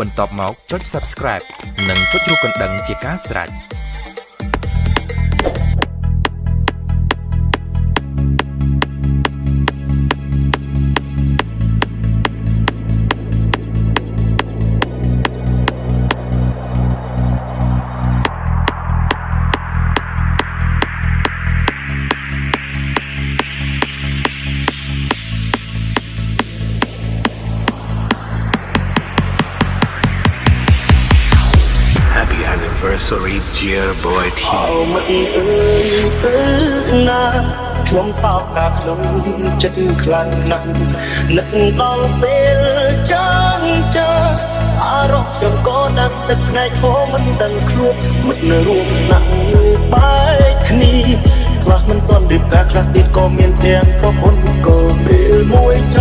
បន្ទាប់មកចុច Subscribe និងចុចរូបកណ្ដឹងជាការស្រេច។ Sorry dear boy អោមិនអើយទៅណាខ្ញុំសោកកាក្នុងចិត្តខ្លាំងណាស់នឹកដល់ពេលចាំចាអារម្មណ៍ខ្ញុំក៏ដឹងទឹកភ្នែកហូរមិនដឹងខ្លួនមិននៅរួមណាក់បែកគ្នាខ្លះមិនទាន់រៀបការខ្លះទៀតក៏មានទាំងប្រពន្ធក៏ពេលមួយច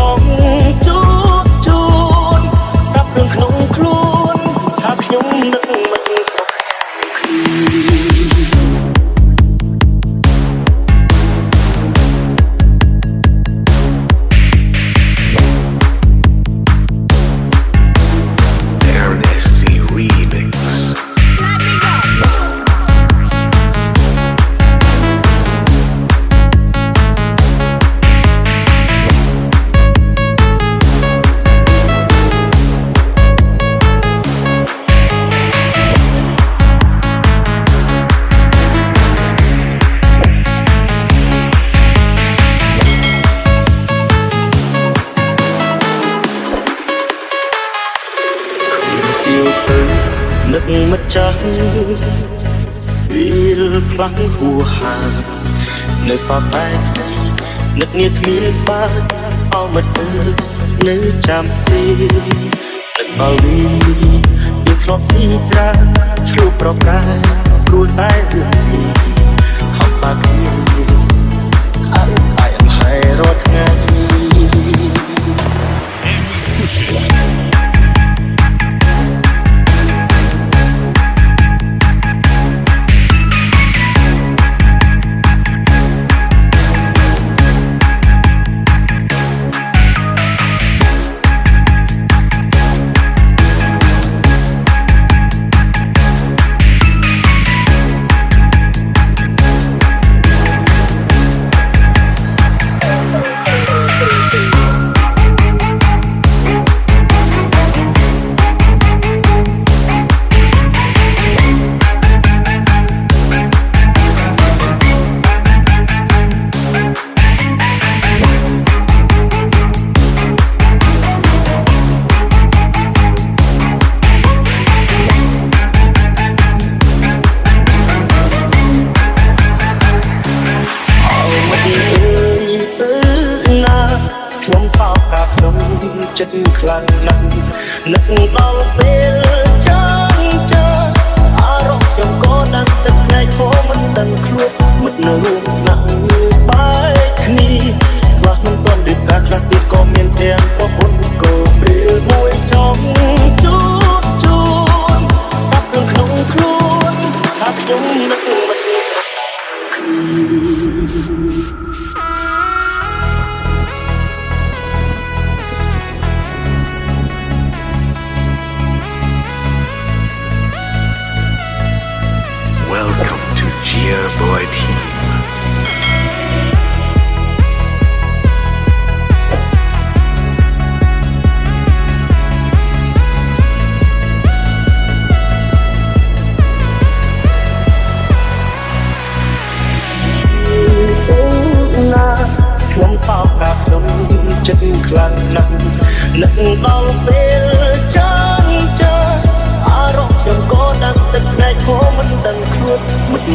ចាស់វាលខ្លាំងហួហានៅសតតែនឹកនេះគ្មានស្បាអមមិត្តទៅនៅចាំទេនឹកដល់វិញនេះយើងធ្លាប់ស៊ីត្រាឆ្លុះប្រកាយព្រោះតែរឿងនេះហំបាគ្មានទេខាង ចិត្តខ្លាំងណាស់នឹកដល់ពេលចាំចាអារម្មណ៍ខ្ញុំក៏ដឹងទឹកភ្នែកហូរមិនដឹងខ្លួនមុតនៅរួមណាក់បែកគ្នាខ្លះមិនទាន់រៀបការខ្លះទៀតក៏មានទាំងប្រពន្ធក៏ពេលមួយចង់ជួបជូនប្រាប់រឿងក្នុងខ្លួនថាខ្ញុំនឹកមិនគ្នា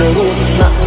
នៅរួមណា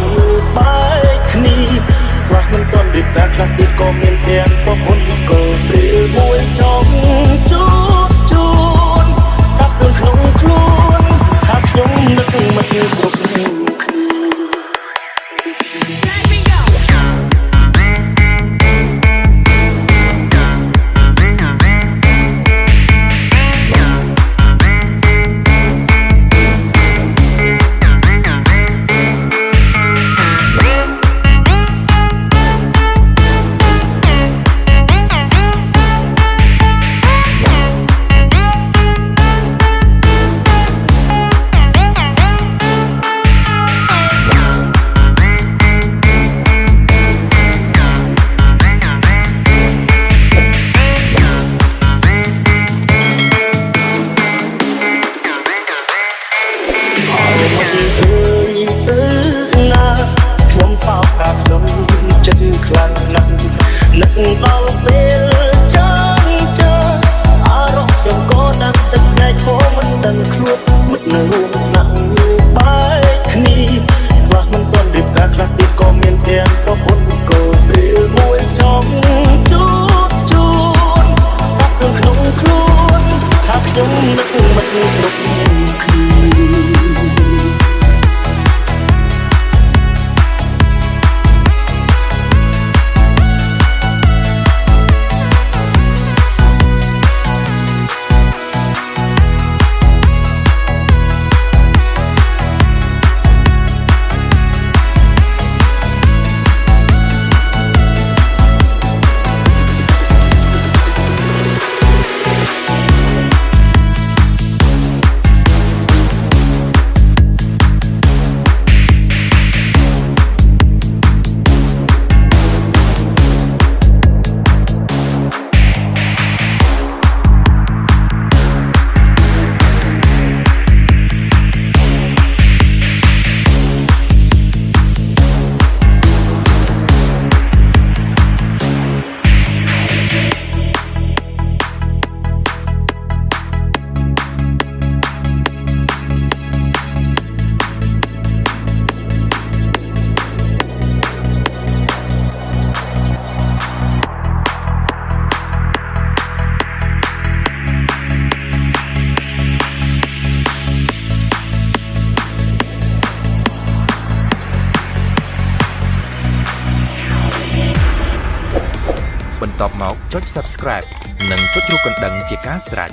បន្ទាប់មកចុច Subscribe និងចុចរូបកណ្ដឹងជាការស្រេច